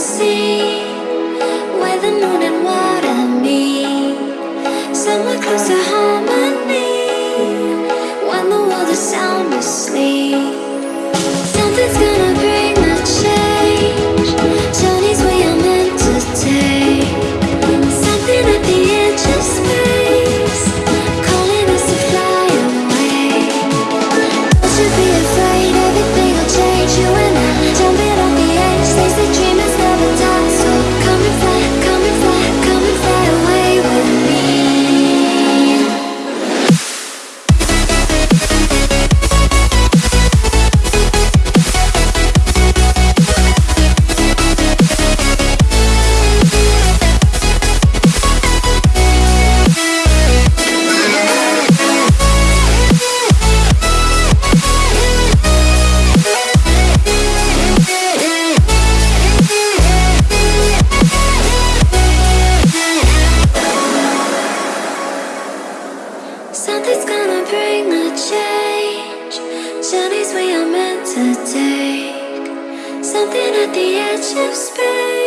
see to take. Something at the edge of space,